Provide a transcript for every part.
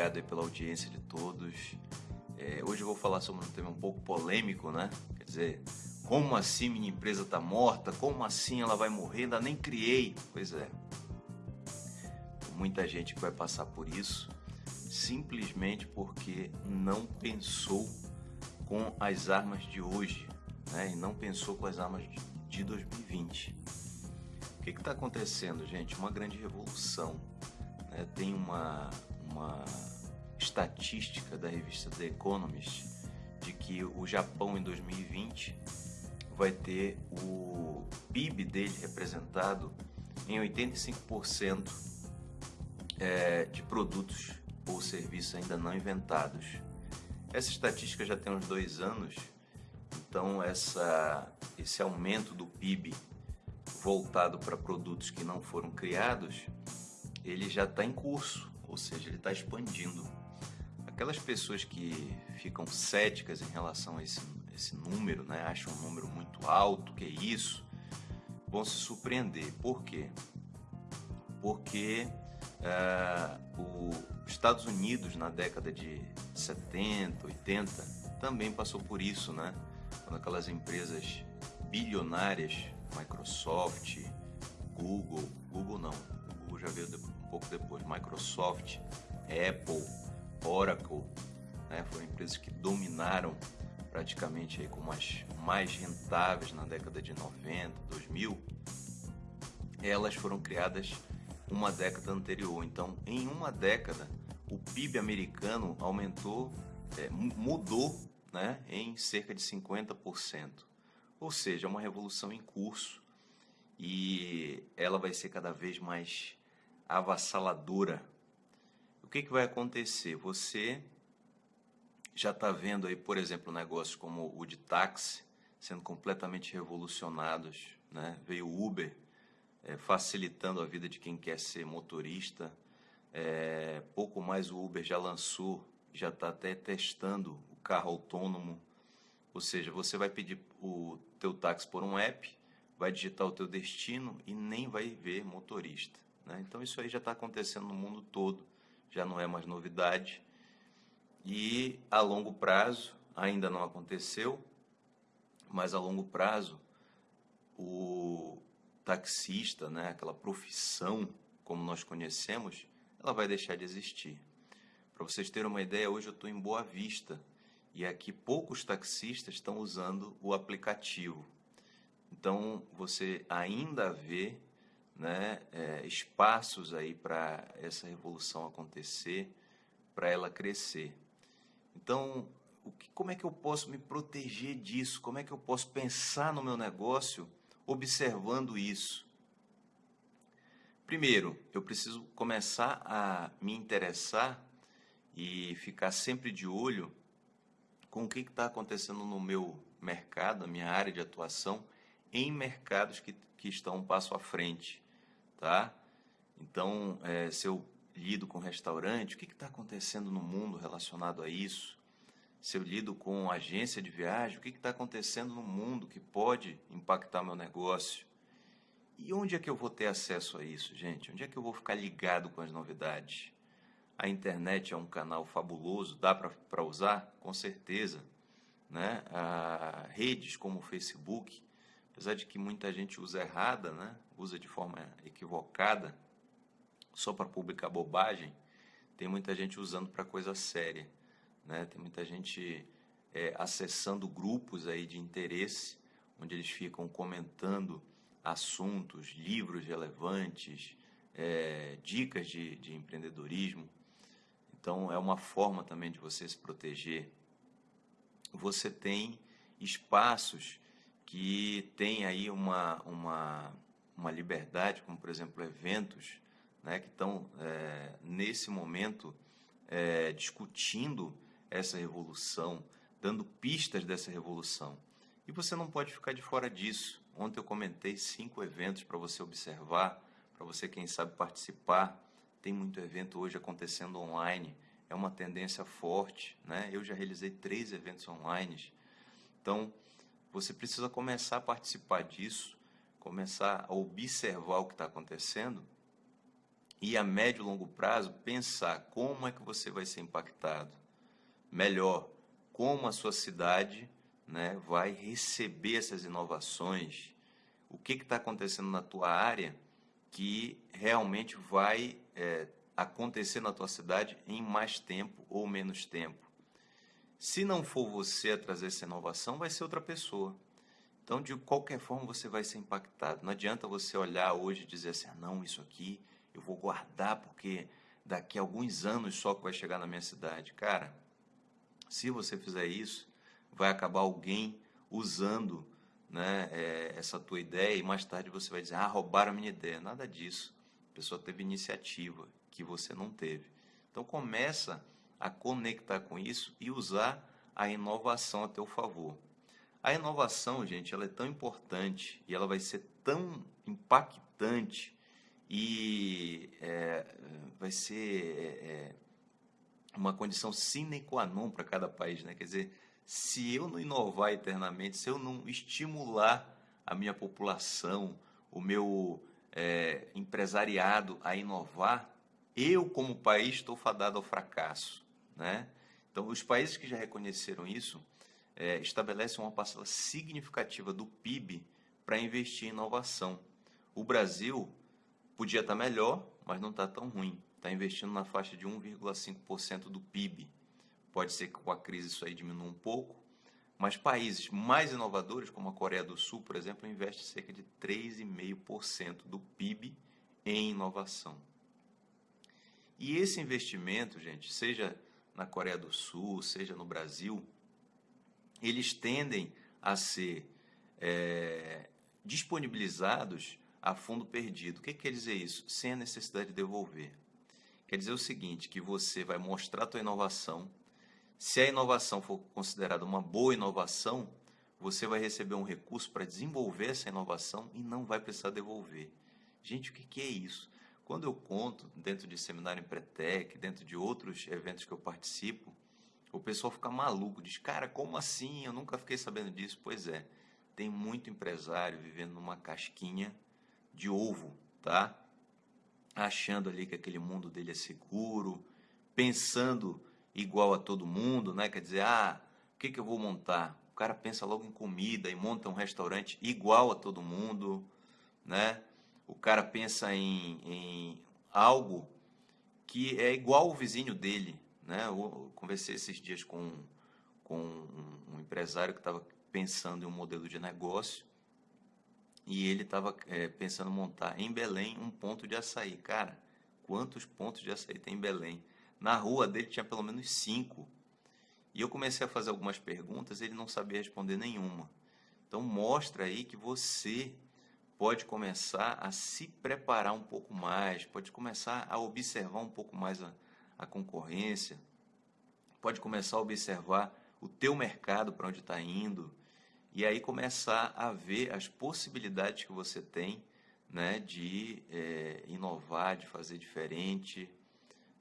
obrigado pela audiência de todos. É, hoje eu vou falar sobre um tema um pouco polêmico, né? Quer dizer, como assim minha empresa está morta? Como assim ela vai morrer? Ainda nem criei. Pois é. Muita gente que vai passar por isso simplesmente porque não pensou com as armas de hoje, né? E não pensou com as armas de 2020. O que está acontecendo, gente? Uma grande revolução. Né? Tem uma, uma estatística da revista The Economist de que o Japão em 2020 vai ter o PIB dele representado em 85% é, de produtos ou serviços ainda não inventados. Essa estatística já tem uns dois anos, então essa, esse aumento do PIB voltado para produtos que não foram criados, ele já está em curso, ou seja, ele está expandindo. Aquelas pessoas que ficam céticas em relação a esse, esse número, né, acham um número muito alto, que é isso, vão se surpreender. Por quê? Porque uh, os Estados Unidos, na década de 70, 80, também passou por isso, né? Quando aquelas empresas bilionárias, Microsoft, Google, Google não, Google já veio um pouco depois, Microsoft, Apple, Oracle, né, foram empresas que dominaram praticamente aí como as mais rentáveis na década de 90, 2000, elas foram criadas uma década anterior. Então, em uma década, o PIB americano aumentou, é, mudou né, em cerca de 50%. Ou seja, é uma revolução em curso e ela vai ser cada vez mais avassaladora que, que vai acontecer? Você já está vendo aí, por exemplo, negócios como o de táxi sendo completamente revolucionados. Né? Veio o Uber é, facilitando a vida de quem quer ser motorista. É, pouco mais o Uber já lançou, já está até testando o carro autônomo. Ou seja, você vai pedir o teu táxi por um app, vai digitar o teu destino e nem vai ver motorista. Né? Então isso aí já está acontecendo no mundo todo já não é mais novidade. E a longo prazo, ainda não aconteceu, mas a longo prazo, o taxista, né, aquela profissão como nós conhecemos, ela vai deixar de existir. Para vocês terem uma ideia, hoje eu estou em Boa Vista e aqui poucos taxistas estão usando o aplicativo. Então você ainda vê né, é, espaços aí para essa revolução acontecer, para ela crescer. Então, que, como é que eu posso me proteger disso? Como é que eu posso pensar no meu negócio observando isso? Primeiro, eu preciso começar a me interessar e ficar sempre de olho com o que está acontecendo no meu mercado, na minha área de atuação, em mercados que, que estão um passo à frente tá? Então, é, se eu lido com restaurante, o que está acontecendo no mundo relacionado a isso? Se eu lido com agência de viagem, o que está acontecendo no mundo que pode impactar meu negócio? E onde é que eu vou ter acesso a isso, gente? Onde é que eu vou ficar ligado com as novidades? A internet é um canal fabuloso, dá para usar? Com certeza. Né? A redes como o Facebook, apesar de que muita gente usa errada, né? Usa de forma equivocada, só para publicar bobagem, tem muita gente usando para coisa séria. Né? Tem muita gente é, acessando grupos aí de interesse, onde eles ficam comentando assuntos, livros relevantes, é, dicas de, de empreendedorismo. Então, é uma forma também de você se proteger. Você tem espaços que tem aí uma, uma, uma liberdade, como por exemplo eventos, né, que estão é, nesse momento é, discutindo essa revolução, dando pistas dessa revolução. E você não pode ficar de fora disso. Ontem eu comentei cinco eventos para você observar, para você, quem sabe, participar. Tem muito evento hoje acontecendo online, é uma tendência forte. Né? Eu já realizei três eventos online. Então, você precisa começar a participar disso, começar a observar o que está acontecendo e a médio e longo prazo pensar como é que você vai ser impactado. Melhor, como a sua cidade né, vai receber essas inovações, o que está acontecendo na tua área que realmente vai é, acontecer na tua cidade em mais tempo ou menos tempo. Se não for você a trazer essa inovação, vai ser outra pessoa. Então, de qualquer forma, você vai ser impactado. Não adianta você olhar hoje e dizer assim, ah, não, isso aqui eu vou guardar porque daqui a alguns anos só que vai chegar na minha cidade. Cara, se você fizer isso, vai acabar alguém usando né, é, essa tua ideia e mais tarde você vai dizer, ah, roubaram a minha ideia. Nada disso. A pessoa teve iniciativa que você não teve. Então começa a conectar com isso e usar a inovação a teu favor. A inovação, gente, ela é tão importante e ela vai ser tão impactante e é, vai ser é, é uma condição sine qua non para cada país, né? Quer dizer, se eu não inovar eternamente, se eu não estimular a minha população, o meu é, empresariado a inovar, eu, como país, estou fadado ao fracasso. Né? Então, os países que já reconheceram isso é, estabelecem uma parcela significativa do PIB para investir em inovação. O Brasil podia estar tá melhor, mas não está tão ruim. Está investindo na faixa de 1,5% do PIB. Pode ser que com a crise isso aí diminua um pouco, mas países mais inovadores, como a Coreia do Sul, por exemplo, investem cerca de 3,5% do PIB em inovação. E esse investimento, gente, seja na Coreia do Sul, seja no Brasil, eles tendem a ser é, disponibilizados a fundo perdido. O que quer dizer isso? Sem a necessidade de devolver. Quer dizer o seguinte, que você vai mostrar a tua inovação, se a inovação for considerada uma boa inovação, você vai receber um recurso para desenvolver essa inovação e não vai precisar devolver. Gente, o que é isso? Quando eu conto dentro de seminário em Pretec, dentro de outros eventos que eu participo, o pessoal fica maluco, diz, cara, como assim? Eu nunca fiquei sabendo disso. Pois é, tem muito empresário vivendo numa casquinha de ovo, tá? Achando ali que aquele mundo dele é seguro, pensando igual a todo mundo, né? Quer dizer, ah, o que, que eu vou montar? O cara pensa logo em comida e monta um restaurante igual a todo mundo, né? O cara pensa em, em algo que é igual ao vizinho dele, né? Eu conversei esses dias com, com um, empresário que estava pensando em um modelo de negócio e ele estava é, pensando montar em Belém um ponto de açaí. Cara, quantos pontos de açaí tem em Belém? Na rua dele tinha pelo menos cinco. E eu comecei a fazer algumas perguntas, ele não sabia responder nenhuma. Então mostra aí que você pode começar a se preparar um pouco mais, pode começar a observar um pouco mais a, a concorrência, pode começar a observar o teu mercado para onde está indo e aí começar a ver as possibilidades que você tem né, de é, inovar, de fazer diferente,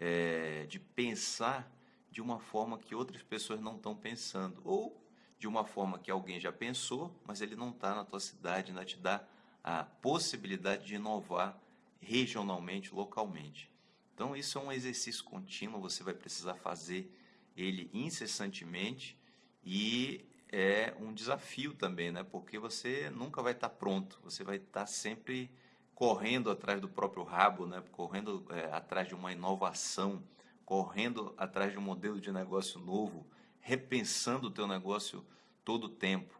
é, de pensar de uma forma que outras pessoas não estão pensando, ou de uma forma que alguém já pensou, mas ele não está na tua cidade, não te dá a possibilidade de inovar regionalmente, localmente. Então, isso é um exercício contínuo, você vai precisar fazer ele incessantemente e é um desafio também, né? porque você nunca vai estar pronto, você vai estar sempre correndo atrás do próprio rabo, né? correndo é, atrás de uma inovação, correndo atrás de um modelo de negócio novo, repensando o teu negócio todo o tempo.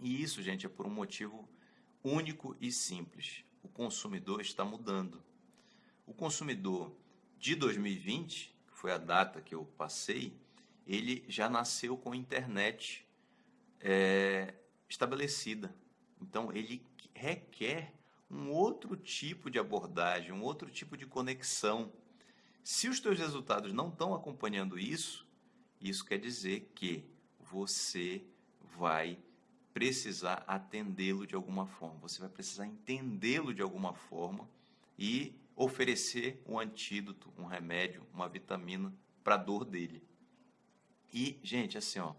E isso, gente, é por um motivo único e simples. O consumidor está mudando. O consumidor de 2020, que foi a data que eu passei, ele já nasceu com internet é, estabelecida. Então, ele requer um outro tipo de abordagem, um outro tipo de conexão. Se os teus resultados não estão acompanhando isso, isso quer dizer que você vai precisar atendê-lo de alguma forma, você vai precisar entendê-lo de alguma forma e oferecer um antídoto, um remédio, uma vitamina para a dor dele. E, gente, assim, ó,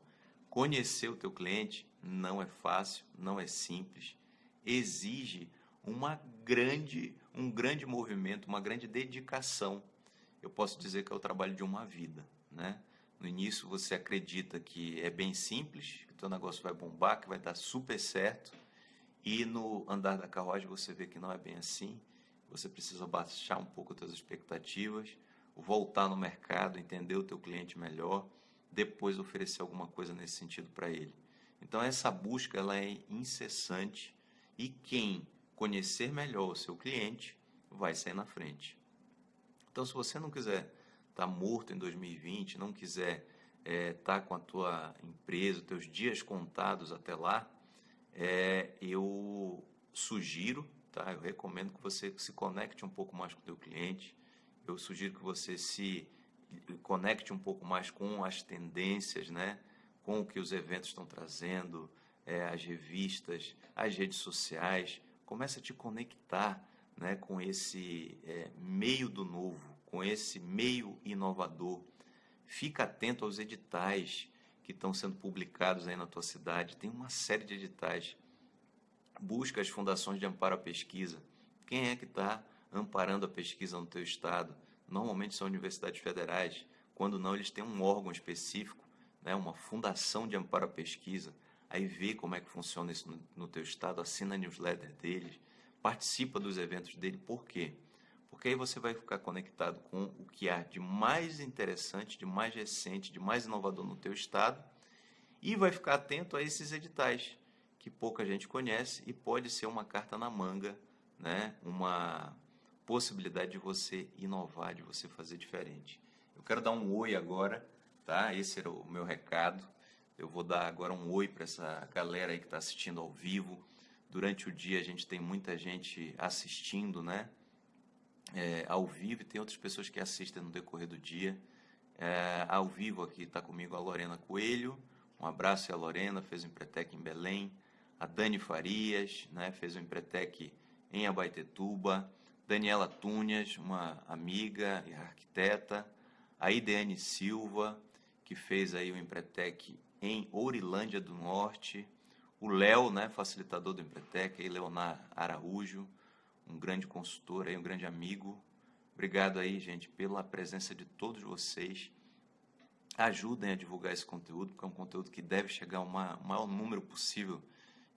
conhecer o teu cliente não é fácil, não é simples, exige uma grande um grande movimento, uma grande dedicação. Eu posso dizer que é o trabalho de uma vida, né? No início você acredita que é bem simples, que o teu negócio vai bombar, que vai dar super certo, e no andar da carruagem você vê que não é bem assim. Você precisa baixar um pouco as suas expectativas, voltar no mercado, entender o teu cliente melhor, depois oferecer alguma coisa nesse sentido para ele. Então essa busca ela é incessante e quem conhecer melhor o seu cliente vai sair na frente. Então se você não quiser estar tá morto em 2020, não quiser estar é, tá com a tua empresa, teus dias contados até lá, é, eu sugiro, tá? Eu recomendo que você se conecte um pouco mais com o teu cliente. Eu sugiro que você se conecte um pouco mais com as tendências, né? Com o que os eventos estão trazendo, é, as revistas, as redes sociais. Comece a te conectar, né? Com esse é, meio do novo, com esse meio inovador. Fica atento aos editais que estão sendo publicados aí na tua cidade. Tem uma série de editais. Busca as fundações de amparo à pesquisa. Quem é que está amparando a pesquisa no teu estado? Normalmente são universidades federais. Quando não, eles têm um órgão específico, né, uma fundação de amparo à pesquisa. Aí vê como é que funciona isso no, no teu estado, assina a newsletter deles, participa dos eventos dele. Por quê? Porque aí você vai ficar conectado com o que há de mais interessante, de mais recente, de mais inovador no teu estado e vai ficar atento a esses editais que pouca gente conhece e pode ser uma carta na manga, né? Uma possibilidade de você inovar, de você fazer diferente. Eu quero dar um oi agora, tá? Esse era o meu recado. Eu vou dar agora um oi para essa galera aí que está assistindo ao vivo. Durante o dia a gente tem muita gente assistindo, né? é, ao vivo e tem outras pessoas que assistem no decorrer do dia. É, ao vivo aqui está comigo a Lorena Coelho, um abraço a Lorena, fez o Empretec em Belém. A Dani Farias, né, fez o Empretec em Abaitetuba. Daniela Tunhas, uma amiga e arquiteta. A Ideane Silva, que fez aí o Empretec em Ourilândia do Norte. O Léo, né, facilitador do Empretec, aí Leonar Araújo um grande consultor, aí, um grande amigo. Obrigado aí, gente, pela presença de todos vocês. Ajudem a divulgar esse conteúdo, porque é um conteúdo que deve chegar ao maior número possível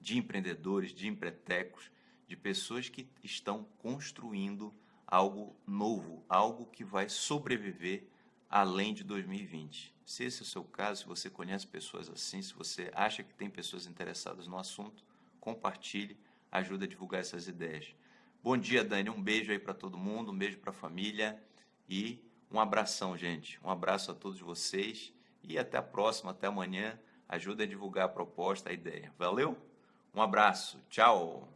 de empreendedores, de empretecos, de pessoas que estão construindo algo novo, algo que vai sobreviver além de 2020. Se esse é o seu caso, se você conhece pessoas assim, se você acha que tem pessoas interessadas no assunto, compartilhe, ajude a divulgar essas ideias. Bom dia, Dani. Um beijo aí para todo mundo, um beijo para a família e um abração, gente. Um abraço a todos vocês e até a próxima, até amanhã. Ajuda a divulgar a proposta, a ideia. Valeu? Um abraço. Tchau.